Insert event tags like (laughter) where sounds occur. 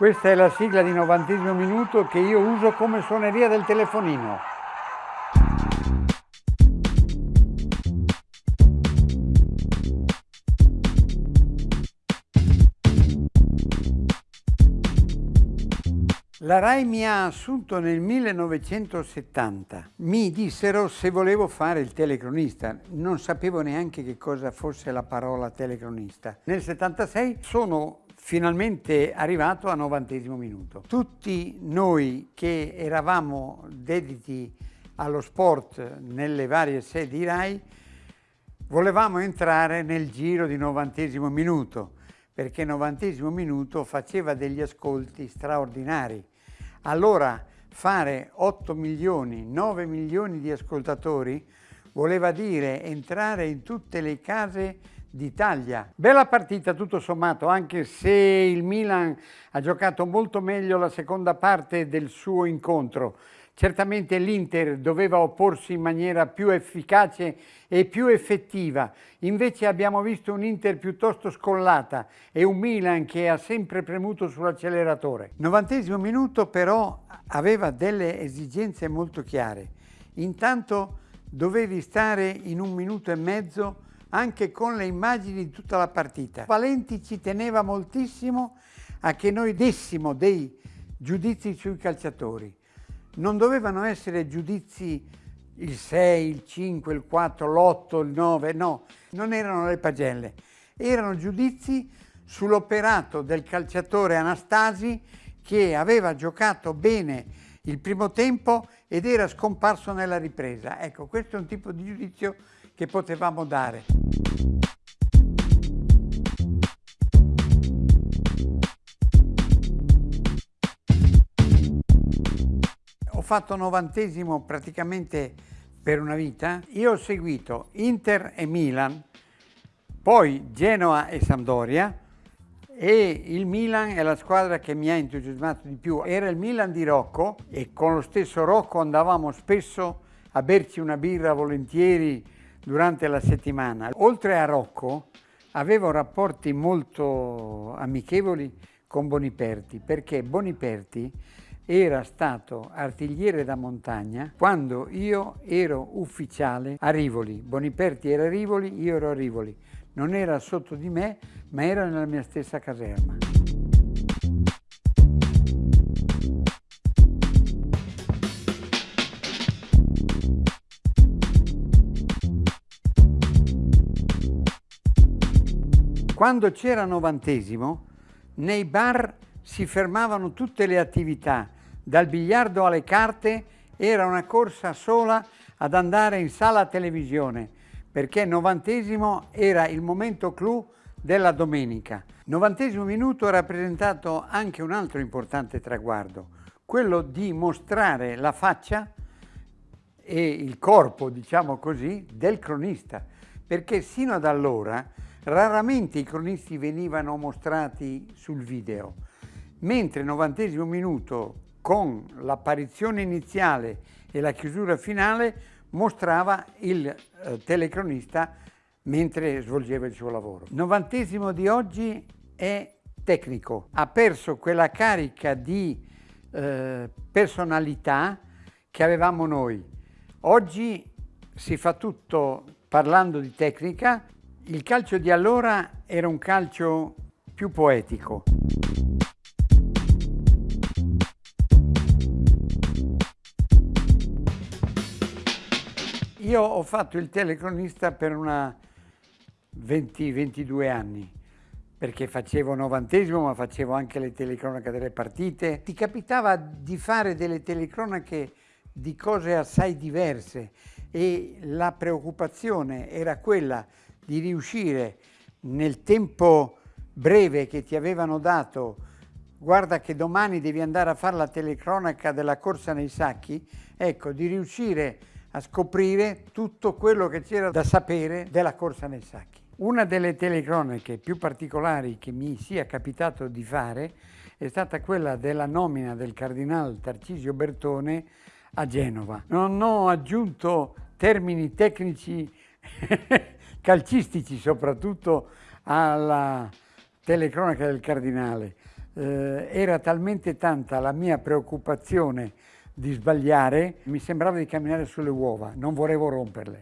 Questa è la sigla di novantesimo minuto che io uso come suoneria del telefonino. La RAI mi ha assunto nel 1970. Mi dissero se volevo fare il telecronista. Non sapevo neanche che cosa fosse la parola telecronista. Nel 76 sono finalmente arrivato a novantesimo minuto. Tutti noi che eravamo dediti allo sport nelle varie sedi RAI volevamo entrare nel giro di novantesimo minuto perché novantesimo minuto faceva degli ascolti straordinari. Allora fare 8 milioni, 9 milioni di ascoltatori voleva dire entrare in tutte le case d'Italia. Bella partita tutto sommato, anche se il Milan ha giocato molto meglio la seconda parte del suo incontro. Certamente l'Inter doveva opporsi in maniera più efficace e più effettiva, invece abbiamo visto un Inter piuttosto scollata e un Milan che ha sempre premuto sull'acceleratore. Novantesimo minuto però aveva delle esigenze molto chiare. Intanto dovevi stare in un minuto e mezzo anche con le immagini di tutta la partita. Valenti ci teneva moltissimo a che noi dessimo dei giudizi sui calciatori non dovevano essere giudizi il 6, il 5, il 4, l'8, il 9, no, non erano le pagelle, erano giudizi sull'operato del calciatore Anastasi che aveva giocato bene il primo tempo ed era scomparso nella ripresa. Ecco, questo è un tipo di giudizio che potevamo dare. Fatto novantesimo praticamente per una vita. Io ho seguito Inter e Milan, poi Genoa e Sampdoria e il Milan è la squadra che mi ha entusiasmato di più. Era il Milan di Rocco e con lo stesso Rocco andavamo spesso a berci una birra volentieri durante la settimana. Oltre a Rocco avevo rapporti molto amichevoli con Boniperti perché Boniperti era stato artigliere da montagna quando io ero ufficiale a Rivoli. Boniperti era a Rivoli, io ero a Rivoli. Non era sotto di me, ma era nella mia stessa caserma. Quando c'era novantesimo, nei bar si fermavano tutte le attività dal biliardo alle carte era una corsa sola ad andare in sala televisione perché novantesimo era il momento clou della domenica. Novantesimo minuto ha rappresentato anche un altro importante traguardo, quello di mostrare la faccia e il corpo, diciamo così, del cronista, perché sino ad allora raramente i cronisti venivano mostrati sul video, mentre novantesimo minuto con l'apparizione iniziale e la chiusura finale mostrava il eh, telecronista mentre svolgeva il suo lavoro. Il novantesimo di oggi è tecnico, ha perso quella carica di eh, personalità che avevamo noi. Oggi si fa tutto parlando di tecnica, il calcio di allora era un calcio più poetico. Io ho fatto il telecronista per una 20-22 anni, perché facevo novantesimo, ma facevo anche le telecronache delle partite. Ti capitava di fare delle telecronache di cose assai diverse e la preoccupazione era quella di riuscire nel tempo breve che ti avevano dato guarda che domani devi andare a fare la telecronaca della corsa nei sacchi, ecco, di riuscire a scoprire tutto quello che c'era da sapere della corsa nei sacchi. Una delle telecronache più particolari che mi sia capitato di fare è stata quella della nomina del cardinal Tarcisio Bertone a Genova. Non ho aggiunto termini tecnici (laughs) calcistici soprattutto alla telecronaca del cardinale, eh, era talmente tanta la mia preoccupazione di sbagliare, mi sembrava di camminare sulle uova, non volevo romperle.